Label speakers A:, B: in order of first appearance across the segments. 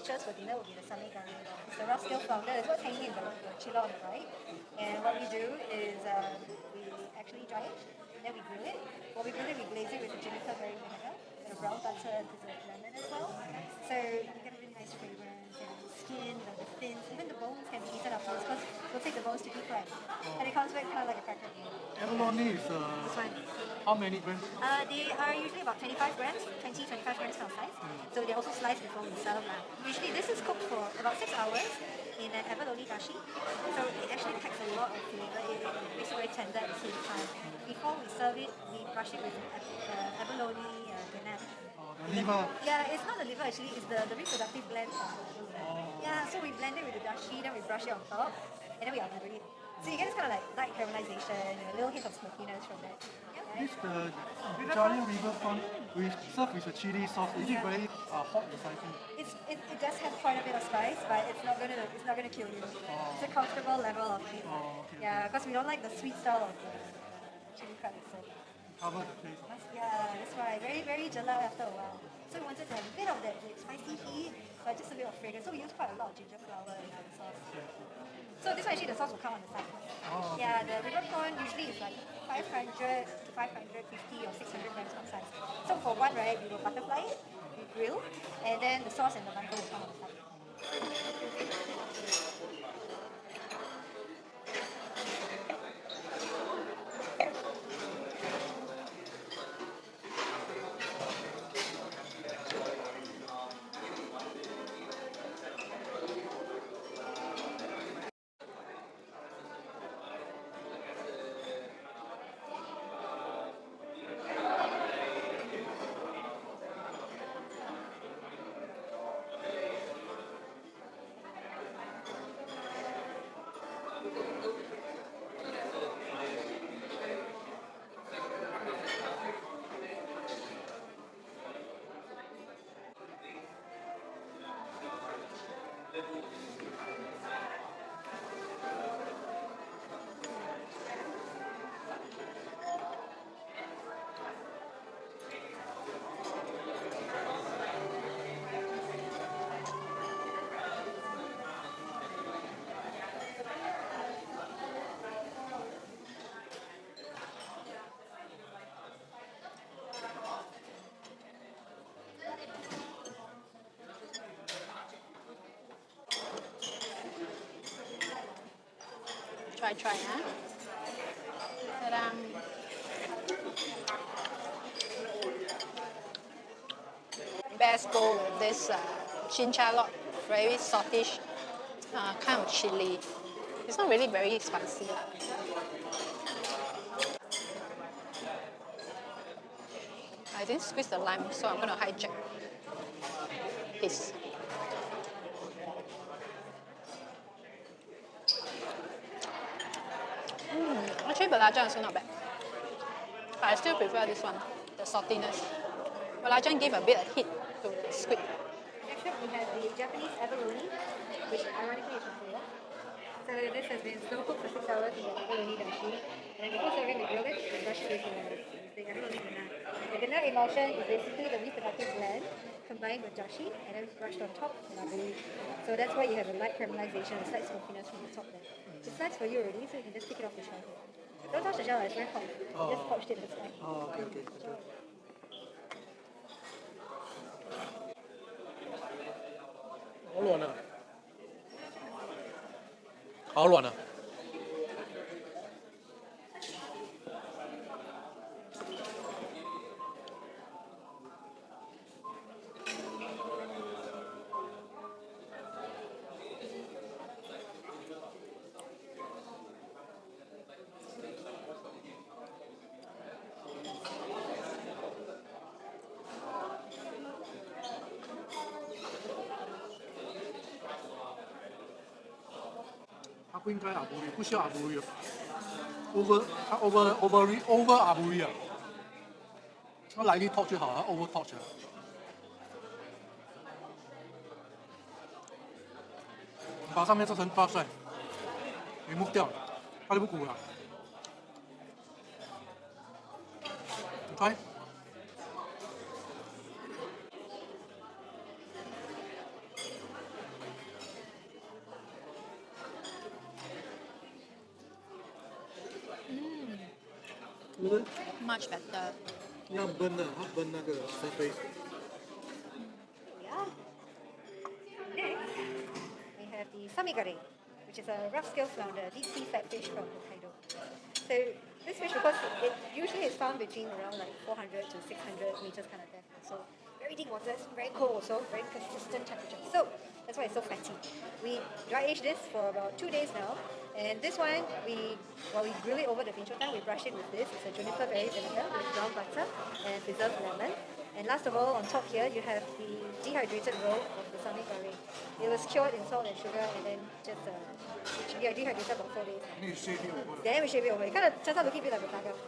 A: dishes for dinner will be the curry. It's the rough scale flounder. It's what's hanging in the, the chiller on the right. And what we do is um, we actually dry it, then we grill it. While we grill it, we glaze it with the juniper berry vinegar, and a brown butter, and dessert lemon as well. So you get a really nice fragrance and the skin, the, the fins, even the bones can be eaten afterwards because we'll take the bones to deep fry. And it comes back kind of like a cracker.
B: Abalone is
A: This
B: uh,
A: one.
B: How many grams?
A: Uh, they are usually about 25 grams, 20, 25 grams kind of size. So they're also sliced before we serve them. Usually this is cooked for about 6 hours in an abalone dashi. So it actually packs a lot of flavor. It, it makes it very tender at the same time. Before we serve it, we brush it with uh, abalone uh, ganache.
B: The liver.
A: Yeah, it's not the liver actually, it's the, the reproductive gland of the. Yeah, so we blend it with the dashi, then we brush it on top, and then we unleaven it. So you get this kind of like light caramelization, a little hint of smokiness from that. Yeah.
B: This the giant river prawn with served with a chili sauce. Is it very uh, hot and spicy?
A: It's, it, it does have quite a bit of spice, but it's not gonna it's not gonna kill you. It's a comfortable level of flavor.
B: Oh, okay,
A: Yeah, because we don't like the sweet style of the, chili crab itself.
B: Cover the place.
A: Yeah, that's why. Very very jelak after a while. So we wanted to have a bit of that like, spicy heat, but just a bit of fragrance. So we use quite a lot of ginger flower in our sauce. So this one actually the sauce will come on the side.
B: Oh, okay.
A: Yeah, the river prawn usually is like 500 to 550 or 600 grams per size. So for one, right, we will butterfly it, we grill, and then the sauce and the butter will come on the side.
C: Try, try, huh? Ta-dam. Best go with this uh, cincalok, very saltish uh, kind of chili. It's not really very spicy. I didn't squeeze the lime, so I'm gonna hijack his. Mm, actually, belacan also not bad. But I still prefer this one, the saltiness. Belacan give a bit of heat to the squid.
A: Next up, we have the Japanese abalone, which ironically is from Korea. So this has been slow cooked for six hours in the abalone dashi. And before serving, we grill it and it with the, with the abalone. The ganache emulsion is basically the reproductive gland combined with dashi and then brushed on top with aburi. So that's why you have a light caramelization, a slight smokiness from the top there. It's nice for you already, so you can just take it off the shelf.
B: Oh. Don't 不应该阿布里，不需要阿布里哦。over over over over 阿布里啊，他来一 top 就好，了 over top 啊。把上面这层扒出来，remove 掉，它就不鼓了。你看，
C: Much better.
B: 要焖的，它焖那个 surface。
A: Yeah. Next, we have the samegarei, which is a rough scale flounder, deep sea flatfish from Hokkaido. So this fish, because it usually is found between around like 400 to 600 meters kind of depth. So very deep waters, very cold also, very consistent temperature. So that's why it's so fatty. We dry age this for about two days now. And this one, we while we grill it over the binchotan, we brush it with this. It's a juniper berry vinegar with brown butter and preserved lemon. And last of all, on top here, you have the dehydrated roll of the samegarei. It was cured in salt and sugar and then just uh, dehydrated for four days.
B: It?
A: Then we shave it over. It kind of turns out looking a bit like a tiger.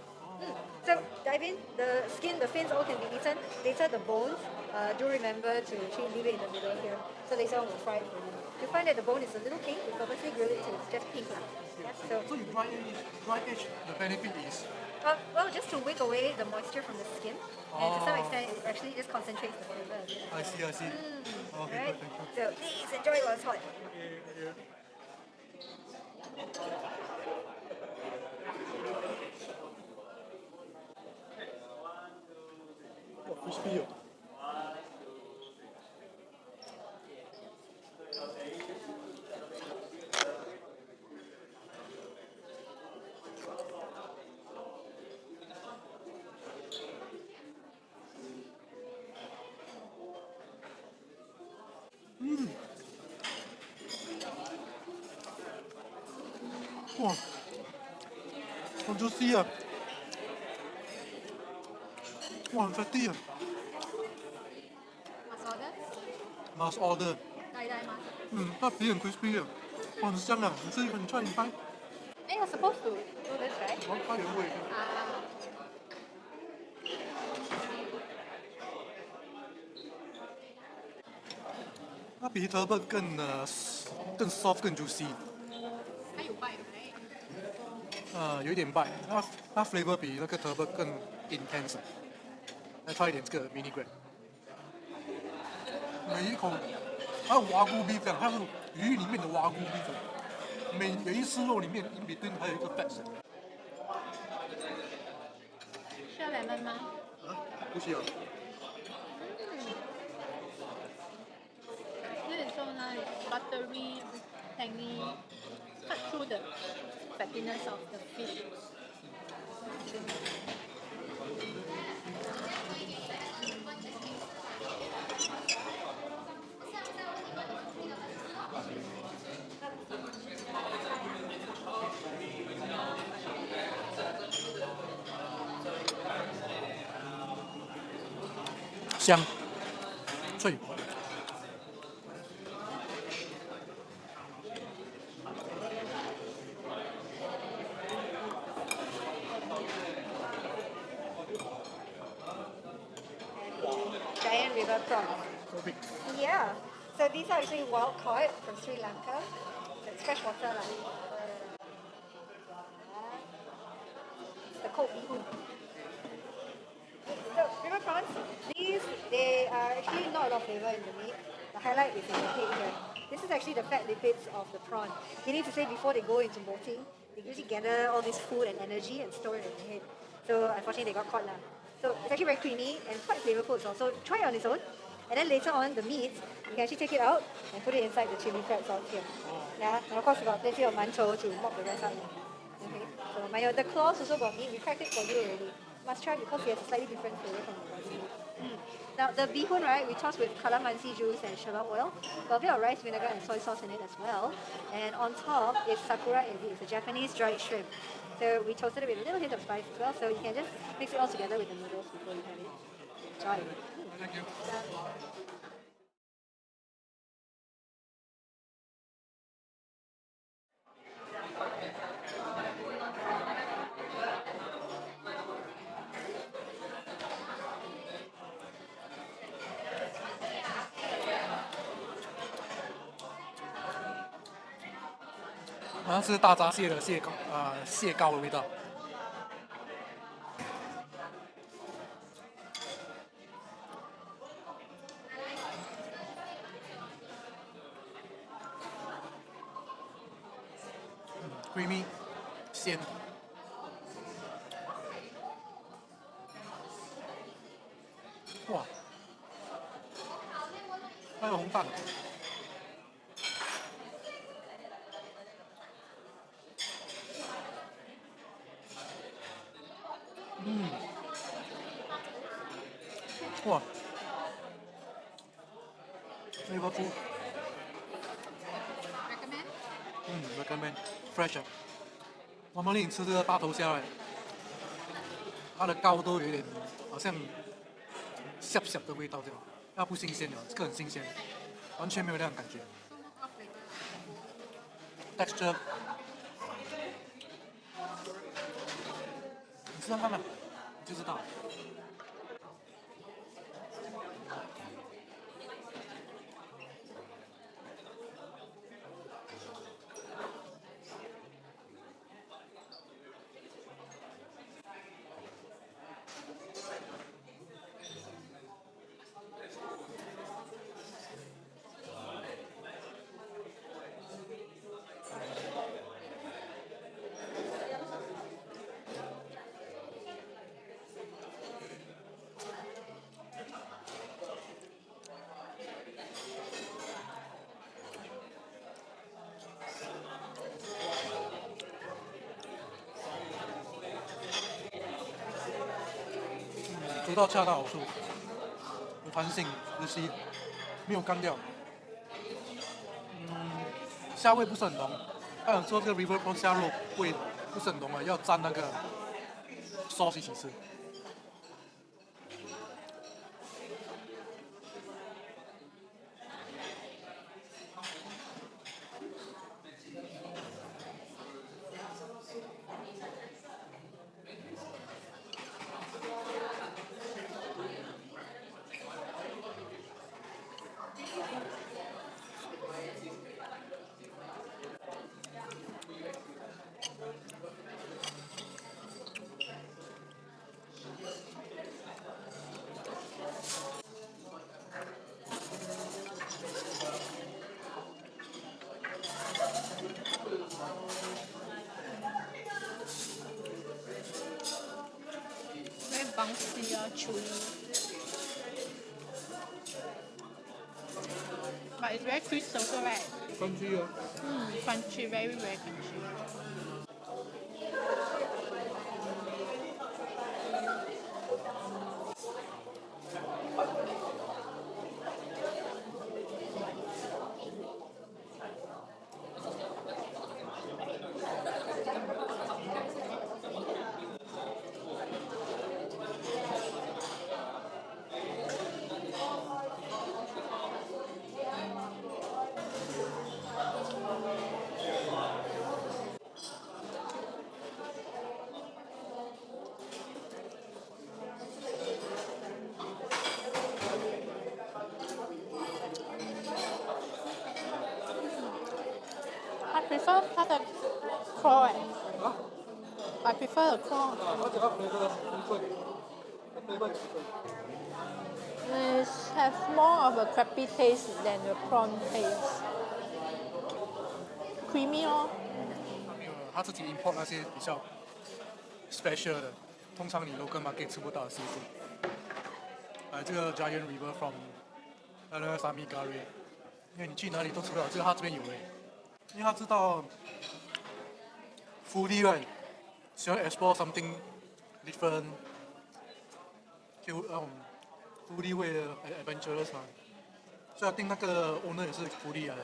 A: Mm. So dive in. The skin, the fins all can be eaten. Later the bones, uh, do remember to actually leave it in the middle here. So later on we'll fry it for you. You find that the bone is a little pink. We purposely grill it till it's just pink. lah. Yeah, so
B: So you dry age, dry age, the benefit is
A: uh, well, just to wick away the moisture from the skin, and to some
B: Oh.
A: extent, it actually just concentrates the flavor.
B: I see, I see. Okay,
A: Right?
B: good, thank you.
A: So please enjoy while it's hot.
B: Crispy 哦。嗯，哇，好 juicy 啊！哇，很 fatty 啊！
A: last order.
B: Mm, not being crispy here. Oh, 很香啊！你吃一个，你 try 一 bite.
A: Hey, you're supposed to do this, right?
B: One ah. bite 原味。
A: 啊。
B: 它比 turbot 更呃更 soft 更 juicy。
C: 它有 bite
B: That flavor 比那个 turbot 更 intense。来 try 一点这个 mini grape。每一口它有蛙菇 beef 这样，它是鱼里面的瓦菇 beef，每每一丝肉里面 in between 还有一个 fat。
C: 需要 lemon 吗？
B: 啊，不需要。
C: This is so nice, buttery, tangy, cut through the fattiness of the fish.
B: 香，脆。
A: River prawns.
B: So.
A: Yeah. So these are actually wild caught from Sri Lanka. So it's fresh water. lah. The cold So river prawns, these they are actually not a lot of flavor in the meat. The highlight is in the head here. This is actually the fat lipids of the prawn. Meaning to say before they go into molting, they usually gather all this food and energy and store it in the head. So unfortunately they got caught lah. So it's actually very creamy and quite flavorful as well. So try it on its own. And then later on, the meat, you can actually take it out and put it inside the chili crab sauce here. Yeah, and of course we got plenty of mantou to mop the rest up. Okay, so my the claws also got meat. We cracked it for you already. Must try because it has a slightly different flavor from the body meat. Mm. Now the bihun, right, we toss with calamansi juice and shallot oil. A bit of rice vinegar and soy sauce in it as well. And on top is sakura ebi. It's a Japanese dried shrimp. So we toasted it with a little hint of spice as well. So you can just mix it all together with the noodles before you have it. Enjoy.
B: Thank you. 像是大闸蟹的蟹膏，啊、蟹膏的味道。creamy 鲜。还有红蛋。嗯。哇。那
A: 个猪。
B: 嗯 recommend fresh 妈妈领你吃这个大头虾哎它的膏都有点好像小小的味道对吧那不新鲜的这个很新鲜完全没有那种感觉。但是这知道他们，就知道。煮到恰到好处，有弹性，有吸，没有干掉。嗯，虾味不是很浓，还有说这个 river prawn 虾肉味不是很浓啊，要沾那个 sauce 一起吃。
C: chewy. But it's very crisp also, right?
B: Crunchy, yeah.
C: Mm, crunchy, very, very crunchy.
B: Thank. clock.
C: It has more of a crappy taste than the prawn taste. Creamy 哦。
B: 他自己 import 那些比较 special 的，通常你 local market Giant River prawn 呃那个沙米咖喱，因为你去哪里都吃不到，这个他这边有诶，因为他知道福利 right。喜欢 explore something different，就嗯 foodie 味的 adventurous 嘛。所以他定那个 owner 也是 foodie 来的，